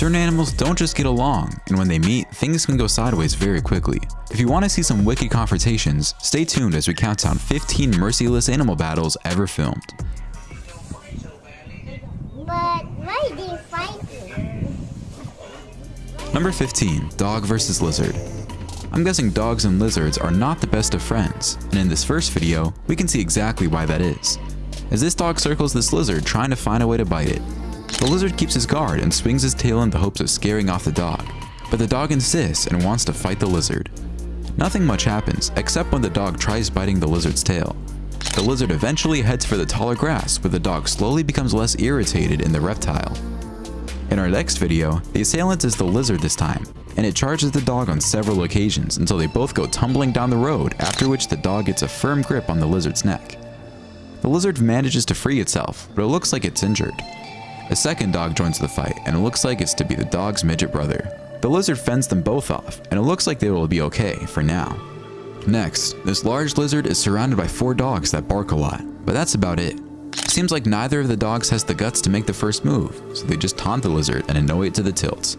Certain animals don't just get along, and when they meet, things can go sideways very quickly. If you want to see some wicked confrontations, stay tuned as we count down 15 merciless animal battles ever filmed. But why are they fighting? Number 15, Dog vs. Lizard. I'm guessing dogs and lizards are not the best of friends, and in this first video, we can see exactly why that is. As this dog circles this lizard trying to find a way to bite it. The lizard keeps his guard and swings his tail in the hopes of scaring off the dog, but the dog insists and wants to fight the lizard. Nothing much happens, except when the dog tries biting the lizard's tail. The lizard eventually heads for the taller grass, where the dog slowly becomes less irritated in the reptile. In our next video, the assailant is the lizard this time, and it charges the dog on several occasions until they both go tumbling down the road, after which the dog gets a firm grip on the lizard's neck. The lizard manages to free itself, but it looks like it's injured. A second dog joins the fight, and it looks like it's to be the dog's midget brother. The lizard fends them both off, and it looks like they will be okay for now. Next, this large lizard is surrounded by four dogs that bark a lot, but that's about it. Seems like neither of the dogs has the guts to make the first move, so they just taunt the lizard and annoy it to the tilt.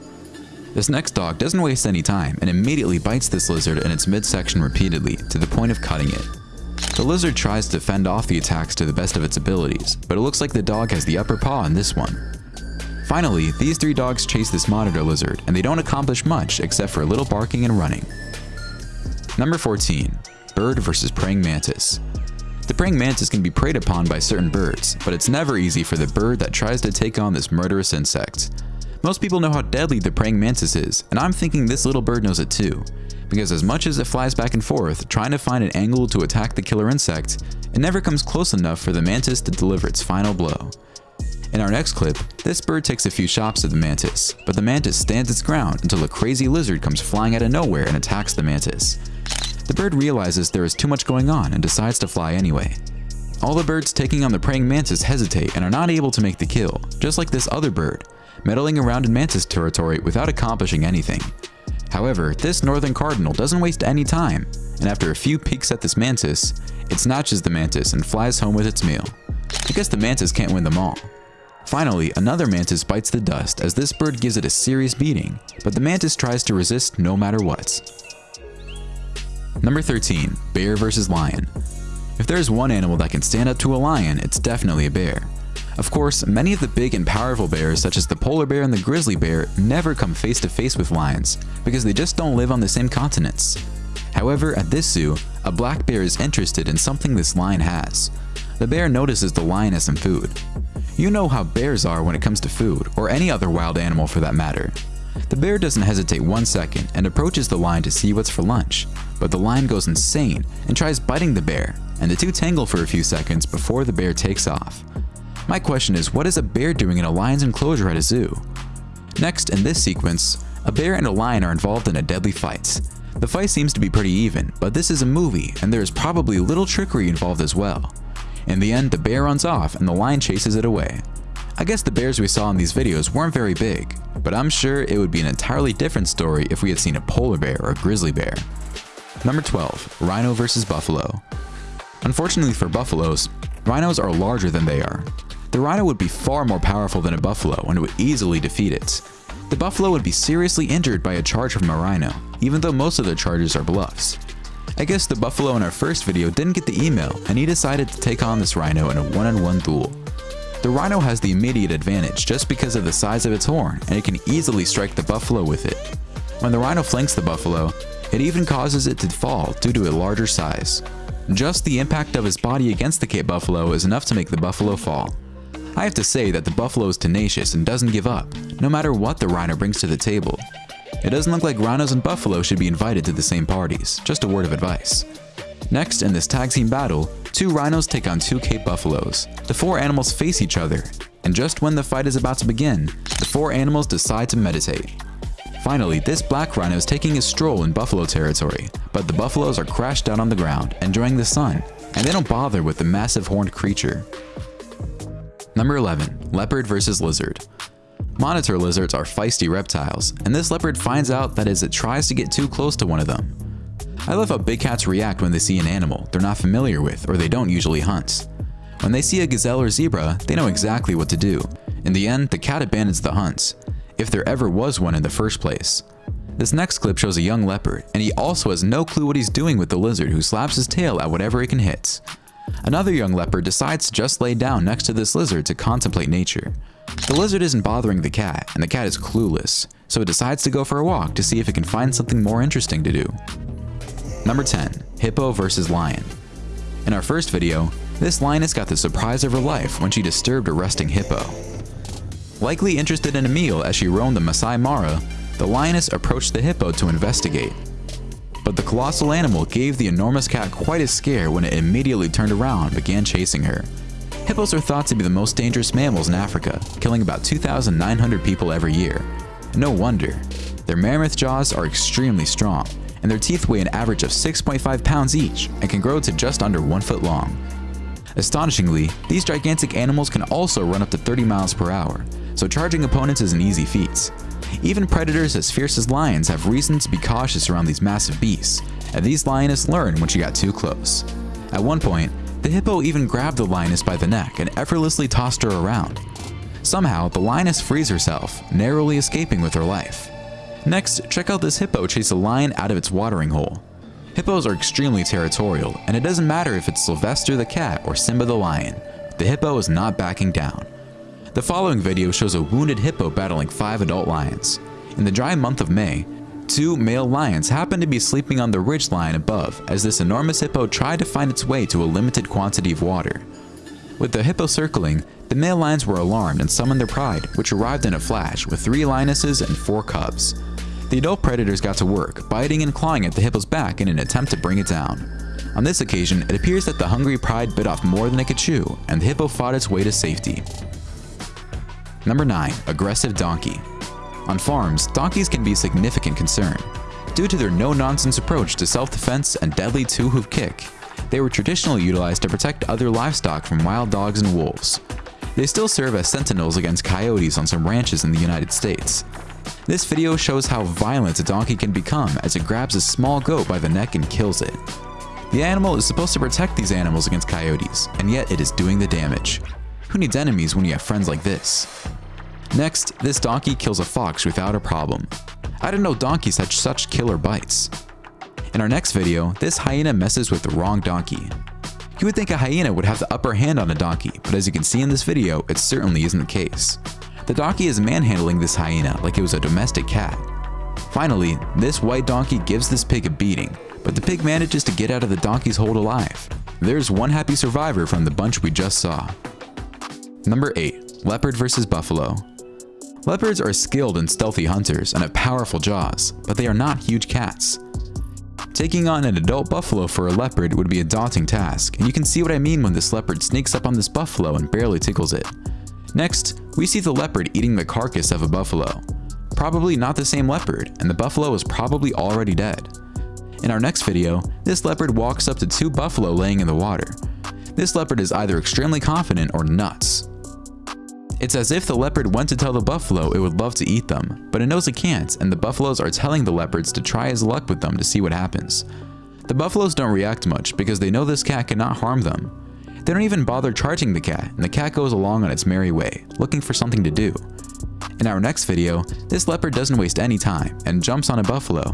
This next dog doesn't waste any time and immediately bites this lizard in its midsection repeatedly to the point of cutting it. The lizard tries to fend off the attacks to the best of its abilities, but it looks like the dog has the upper paw in this one. Finally, these three dogs chase this monitor lizard, and they don't accomplish much except for a little barking and running. Number 14. Bird vs. Praying Mantis. The praying mantis can be preyed upon by certain birds, but it's never easy for the bird that tries to take on this murderous insect. Most people know how deadly the praying mantis is, and I'm thinking this little bird knows it too. Because as much as it flies back and forth, trying to find an angle to attack the killer insect, it never comes close enough for the mantis to deliver its final blow. In our next clip, this bird takes a few shots at the mantis, but the mantis stands its ground until a crazy lizard comes flying out of nowhere and attacks the mantis. The bird realizes there is too much going on and decides to fly anyway. All the birds taking on the praying mantis hesitate and are not able to make the kill, just like this other bird, meddling around in mantis territory without accomplishing anything. However, this northern cardinal doesn't waste any time, and after a few peeks at this mantis, it snatches the mantis and flies home with its meal. I guess the mantis can't win them all. Finally, another mantis bites the dust as this bird gives it a serious beating, but the mantis tries to resist no matter what. Number 13. Bear vs. Lion If there is one animal that can stand up to a lion, it's definitely a bear. Of course, many of the big and powerful bears such as the polar bear and the grizzly bear never come face to face with lions because they just don't live on the same continents. However, at this zoo, a black bear is interested in something this lion has. The bear notices the lion has some food. You know how bears are when it comes to food, or any other wild animal for that matter. The bear doesn't hesitate one second and approaches the lion to see what's for lunch, but the lion goes insane and tries biting the bear, and the two tangle for a few seconds before the bear takes off. My question is, what is a bear doing in a lion's enclosure at a zoo? Next, in this sequence, a bear and a lion are involved in a deadly fight. The fight seems to be pretty even, but this is a movie, and there is probably little trickery involved as well. In the end, the bear runs off and the lion chases it away. I guess the bears we saw in these videos weren't very big, but I'm sure it would be an entirely different story if we had seen a polar bear or a grizzly bear. Number 12. Rhino vs. Buffalo Unfortunately for buffaloes, rhinos are larger than they are. The rhino would be far more powerful than a buffalo and would easily defeat it. The buffalo would be seriously injured by a charge from a rhino, even though most of the charges are bluffs. I guess the buffalo in our first video didn't get the email and he decided to take on this rhino in a one-on-one -on -one duel. The rhino has the immediate advantage just because of the size of its horn and it can easily strike the buffalo with it. When the rhino flanks the buffalo, it even causes it to fall due to a larger size. Just the impact of his body against the Cape buffalo is enough to make the buffalo fall. I have to say that the buffalo is tenacious and doesn't give up, no matter what the rhino brings to the table. It doesn't look like rhinos and buffalo should be invited to the same parties, just a word of advice. Next, in this tag team battle, two rhinos take on two Cape buffaloes. The four animals face each other, and just when the fight is about to begin, the four animals decide to meditate. Finally, this black rhino is taking a stroll in buffalo territory, but the buffaloes are crashed out on the ground, enjoying the sun, and they don't bother with the massive horned creature. Number 11. Leopard vs. Lizard Monitor lizards are feisty reptiles, and this leopard finds out that as it tries to get too close to one of them. I love how big cats react when they see an animal they're not familiar with or they don't usually hunt. When they see a gazelle or zebra, they know exactly what to do. In the end, the cat abandons the hunt. if there ever was one in the first place. This next clip shows a young leopard, and he also has no clue what he's doing with the lizard who slaps his tail at whatever it can hit. Another young leopard decides to just lay down next to this lizard to contemplate nature. The lizard isn't bothering the cat, and the cat is clueless, so it decides to go for a walk to see if it can find something more interesting to do. Number 10. Hippo vs. Lion In our first video, this lioness got the surprise of her life when she disturbed a resting hippo. Likely interested in a meal as she roamed the Masai Mara, the lioness approached the hippo to investigate. But the colossal animal gave the enormous cat quite a scare when it immediately turned around and began chasing her. Hippos are thought to be the most dangerous mammals in Africa, killing about 2,900 people every year. No wonder. Their mammoth jaws are extremely strong, and their teeth weigh an average of 6.5 pounds each and can grow to just under 1 foot long. Astonishingly, these gigantic animals can also run up to 30 miles per hour, so charging opponents is an easy feat. Even predators as fierce as lions have reason to be cautious around these massive beasts, and these lioness learned when she got too close. At one point, the hippo even grabbed the lioness by the neck and effortlessly tossed her around. Somehow, the lioness frees herself, narrowly escaping with her life. Next, check out this hippo chase a lion out of its watering hole. Hippos are extremely territorial, and it doesn't matter if it's Sylvester the cat or Simba the lion, the hippo is not backing down. The following video shows a wounded hippo battling five adult lions. In the dry month of May, two male lions happened to be sleeping on the ridge line above as this enormous hippo tried to find its way to a limited quantity of water. With the hippo circling, the male lions were alarmed and summoned their pride, which arrived in a flash with three lionesses and four cubs. The adult predators got to work, biting and clawing at the hippo's back in an attempt to bring it down. On this occasion, it appears that the hungry pride bit off more than it could chew, and the hippo fought its way to safety. Number 9. Aggressive Donkey On farms, donkeys can be a significant concern. Due to their no-nonsense approach to self-defense and deadly two-hoof kick, they were traditionally utilized to protect other livestock from wild dogs and wolves. They still serve as sentinels against coyotes on some ranches in the United States. This video shows how violent a donkey can become as it grabs a small goat by the neck and kills it. The animal is supposed to protect these animals against coyotes, and yet it is doing the damage. Who needs enemies when you have friends like this? Next, this donkey kills a fox without a problem. I didn't know donkeys had such killer bites. In our next video, this hyena messes with the wrong donkey. You would think a hyena would have the upper hand on a donkey, but as you can see in this video, it certainly isn't the case. The donkey is manhandling this hyena like it was a domestic cat. Finally, this white donkey gives this pig a beating, but the pig manages to get out of the donkey's hold alive. There's one happy survivor from the bunch we just saw. Number 8. Leopard vs. Buffalo Leopards are skilled and stealthy hunters and have powerful jaws, but they are not huge cats. Taking on an adult buffalo for a leopard would be a daunting task, and you can see what I mean when this leopard sneaks up on this buffalo and barely tickles it. Next, we see the leopard eating the carcass of a buffalo. Probably not the same leopard, and the buffalo is probably already dead. In our next video, this leopard walks up to two buffalo laying in the water. This leopard is either extremely confident or nuts. It's as if the leopard went to tell the buffalo it would love to eat them, but it knows it can't and the buffaloes are telling the leopards to try his luck with them to see what happens. The buffaloes don't react much because they know this cat cannot harm them. They don't even bother charging the cat and the cat goes along on its merry way, looking for something to do. In our next video, this leopard doesn't waste any time and jumps on a buffalo.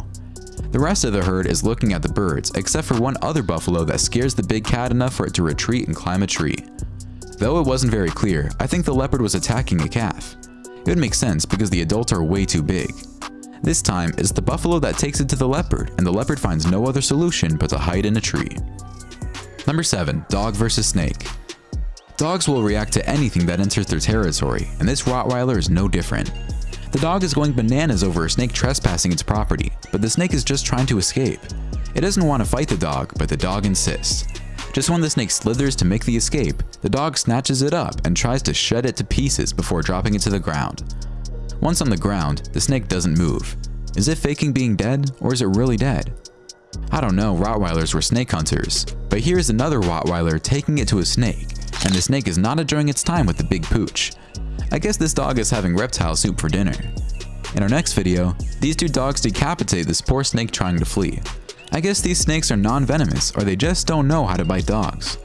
The rest of the herd is looking at the birds, except for one other buffalo that scares the big cat enough for it to retreat and climb a tree. Though it wasn't very clear, I think the leopard was attacking a calf. It would make sense because the adults are way too big. This time, it's the buffalo that takes it to the leopard, and the leopard finds no other solution but to hide in a tree. Number 7. Dog vs. Snake Dogs will react to anything that enters their territory, and this Rottweiler is no different. The dog is going bananas over a snake trespassing its property, but the snake is just trying to escape. It doesn't want to fight the dog, but the dog insists. Just when the snake slithers to make the escape, the dog snatches it up and tries to shred it to pieces before dropping it to the ground. Once on the ground, the snake doesn't move. Is it faking being dead, or is it really dead? I don't know, Rottweilers were snake hunters, but here's another Rottweiler taking it to a snake, and the snake is not enjoying its time with the big pooch. I guess this dog is having reptile soup for dinner. In our next video, these two dogs decapitate this poor snake trying to flee. I guess these snakes are non-venomous or they just don't know how to bite dogs.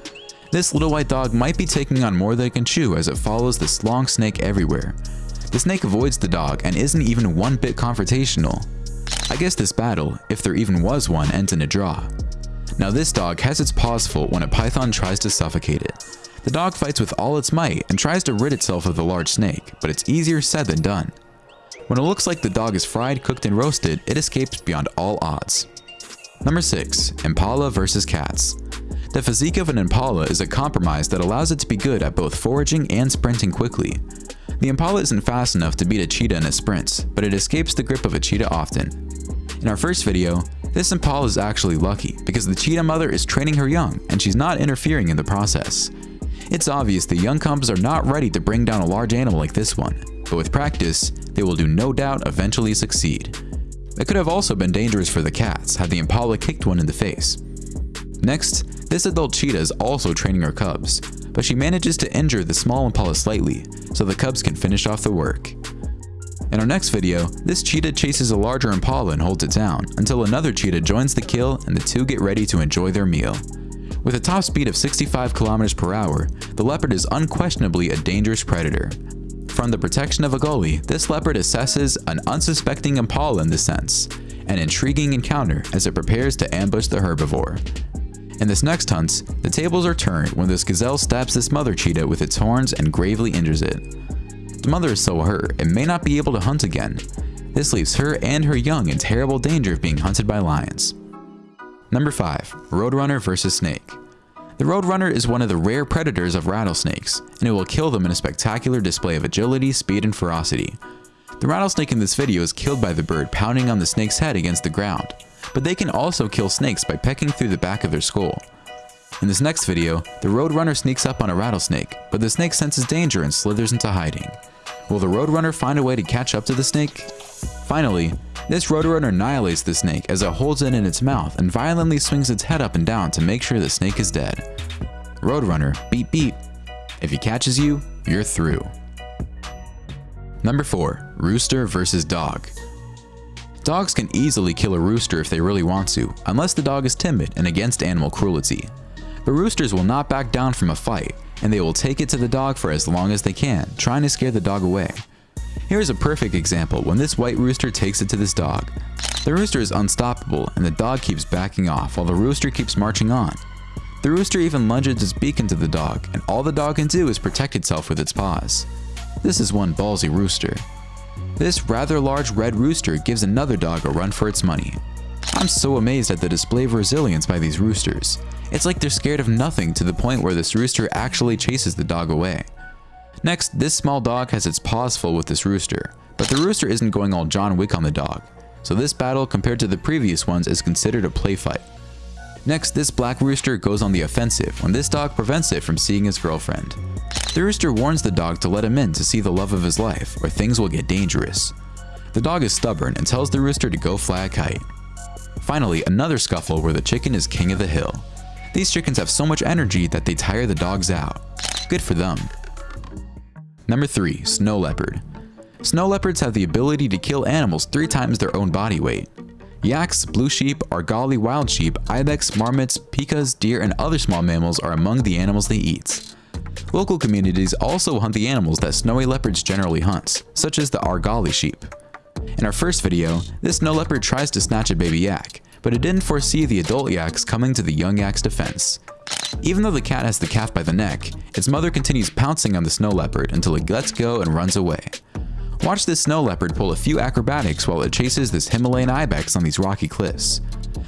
This little white dog might be taking on more than it can chew as it follows this long snake everywhere. The snake avoids the dog and isn't even one bit confrontational. I guess this battle, if there even was one, ends in a draw. Now this dog has its paws full when a python tries to suffocate it. The dog fights with all its might and tries to rid itself of the large snake, but it's easier said than done. When it looks like the dog is fried, cooked, and roasted, it escapes beyond all odds. Number 6. Impala vs. Cats The physique of an impala is a compromise that allows it to be good at both foraging and sprinting quickly. The impala isn't fast enough to beat a cheetah in a sprint, but it escapes the grip of a cheetah often. In our first video, this impala is actually lucky because the cheetah mother is training her young and she's not interfering in the process. It's obvious the young cubs are not ready to bring down a large animal like this one, but with practice, they will do no doubt eventually succeed. It could have also been dangerous for the cats had the impala kicked one in the face. Next, this adult cheetah is also training her cubs, but she manages to injure the small impala slightly, so the cubs can finish off the work. In our next video, this cheetah chases a larger impala and holds it down, until another cheetah joins the kill and the two get ready to enjoy their meal. With a top speed of 65 km per hour, the leopard is unquestionably a dangerous predator. From the protection of a goalie, this leopard assesses an unsuspecting impala in this sense, an intriguing encounter as it prepares to ambush the herbivore. In this next hunt, the tables are turned when this gazelle stabs this mother cheetah with its horns and gravely injures it. The mother is so hurt it may not be able to hunt again. This leaves her and her young in terrible danger of being hunted by lions. Number 5. Roadrunner vs. Snake The Roadrunner is one of the rare predators of rattlesnakes, and it will kill them in a spectacular display of agility, speed, and ferocity. The rattlesnake in this video is killed by the bird pounding on the snake's head against the ground, but they can also kill snakes by pecking through the back of their skull. In this next video, the Roadrunner sneaks up on a rattlesnake, but the snake senses danger and slithers into hiding. Will the Roadrunner find a way to catch up to the snake? Finally, this Roadrunner annihilates the snake as it holds it in its mouth and violently swings its head up and down to make sure the snake is dead. Roadrunner, beep beep. If he catches you, you're through. Number 4. Rooster vs. Dog Dogs can easily kill a rooster if they really want to, unless the dog is timid and against animal cruelty. But roosters will not back down from a fight, and they will take it to the dog for as long as they can, trying to scare the dog away. Here's a perfect example when this white rooster takes it to this dog. The rooster is unstoppable and the dog keeps backing off while the rooster keeps marching on. The rooster even lunges its beak into the dog and all the dog can do is protect itself with its paws. This is one ballsy rooster. This rather large red rooster gives another dog a run for its money. I'm so amazed at the display of resilience by these roosters. It's like they're scared of nothing to the point where this rooster actually chases the dog away. Next, this small dog has its paws full with this rooster, but the rooster isn't going all John Wick on the dog, so this battle compared to the previous ones is considered a play fight. Next, this black rooster goes on the offensive when this dog prevents it from seeing his girlfriend. The rooster warns the dog to let him in to see the love of his life or things will get dangerous. The dog is stubborn and tells the rooster to go fly a kite. Finally, another scuffle where the chicken is king of the hill. These chickens have so much energy that they tire the dogs out. Good for them. Number 3. Snow Leopard Snow leopards have the ability to kill animals three times their own body weight. Yaks, blue sheep, Argali wild sheep, ibex, marmots, pikas, deer, and other small mammals are among the animals they eat. Local communities also hunt the animals that snowy leopards generally hunt, such as the Argali sheep. In our first video, this snow leopard tries to snatch a baby yak, but it didn't foresee the adult yaks coming to the young yak's defense. Even though the cat has the calf by the neck, its mother continues pouncing on the snow leopard until it lets go and runs away. Watch this snow leopard pull a few acrobatics while it chases this Himalayan ibex on these rocky cliffs.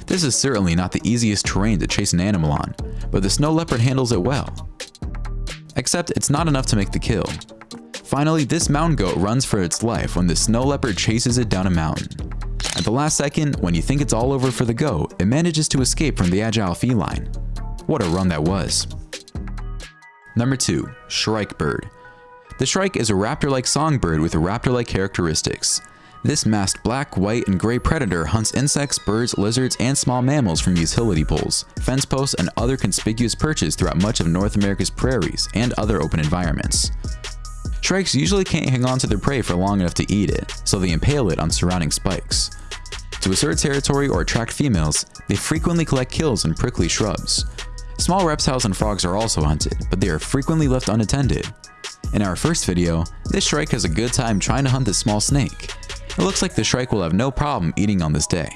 This is certainly not the easiest terrain to chase an animal on, but the snow leopard handles it well. Except it's not enough to make the kill. Finally, this mountain goat runs for its life when the snow leopard chases it down a mountain. At the last second, when you think it's all over for the goat, it manages to escape from the agile feline. What a run that was. Number 2. Shrike Bird The shrike is a raptor-like songbird with raptor-like characteristics. This masked black, white, and gray predator hunts insects, birds, lizards, and small mammals from utility poles, fence posts, and other conspicuous perches throughout much of North America's prairies and other open environments. Shrikes usually can't hang on to their prey for long enough to eat it, so they impale it on surrounding spikes. To assert territory or attract females, they frequently collect kills in prickly shrubs. Small reptiles and frogs are also hunted, but they are frequently left unattended. In our first video, this shrike has a good time trying to hunt this small snake. It looks like the shrike will have no problem eating on this day.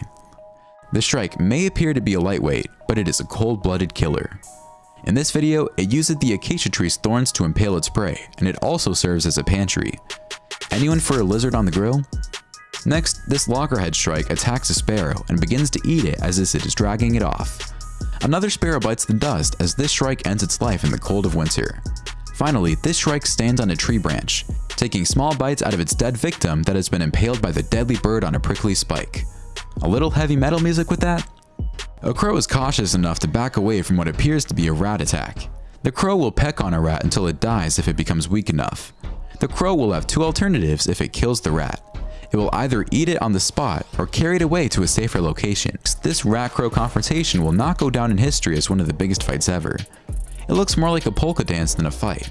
The shrike may appear to be a lightweight, but it is a cold-blooded killer. In this video, it uses the acacia tree's thorns to impale its prey, and it also serves as a pantry. Anyone for a lizard on the grill? Next, this loggerhead shrike attacks a sparrow and begins to eat it as if it is dragging it off. Another sparrow bites the dust as this shrike ends its life in the cold of winter. Finally, this shrike stands on a tree branch, taking small bites out of its dead victim that has been impaled by the deadly bird on a prickly spike. A little heavy metal music with that? A crow is cautious enough to back away from what appears to be a rat attack. The crow will peck on a rat until it dies if it becomes weak enough. The crow will have two alternatives if it kills the rat. It will either eat it on the spot or carry it away to a safer location. This rat-crow confrontation will not go down in history as one of the biggest fights ever. It looks more like a polka dance than a fight.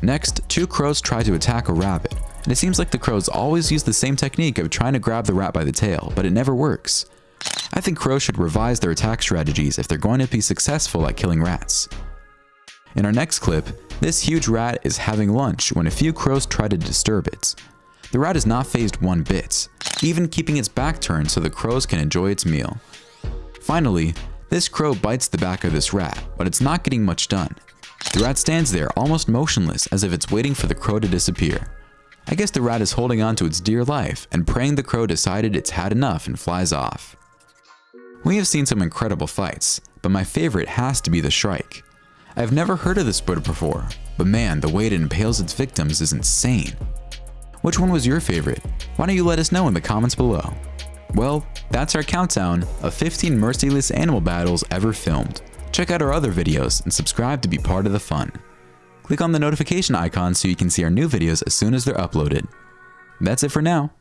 Next, two crows try to attack a rabbit, and it seems like the crows always use the same technique of trying to grab the rat by the tail, but it never works. I think crows should revise their attack strategies if they're going to be successful at killing rats. In our next clip, this huge rat is having lunch when a few crows try to disturb it. The rat is not fazed one bit, even keeping its back turned so the crows can enjoy its meal. Finally, this crow bites the back of this rat, but it's not getting much done. The rat stands there almost motionless as if it's waiting for the crow to disappear. I guess the rat is holding on to its dear life and praying the crow decided it's had enough and flies off. We have seen some incredible fights, but my favorite has to be the shrike. I've never heard of this bird before, but man, the way it impales its victims is insane. Which one was your favorite? Why don't you let us know in the comments below. Well, that's our countdown of 15 merciless animal battles ever filmed. Check out our other videos and subscribe to be part of the fun. Click on the notification icon so you can see our new videos as soon as they're uploaded. That's it for now.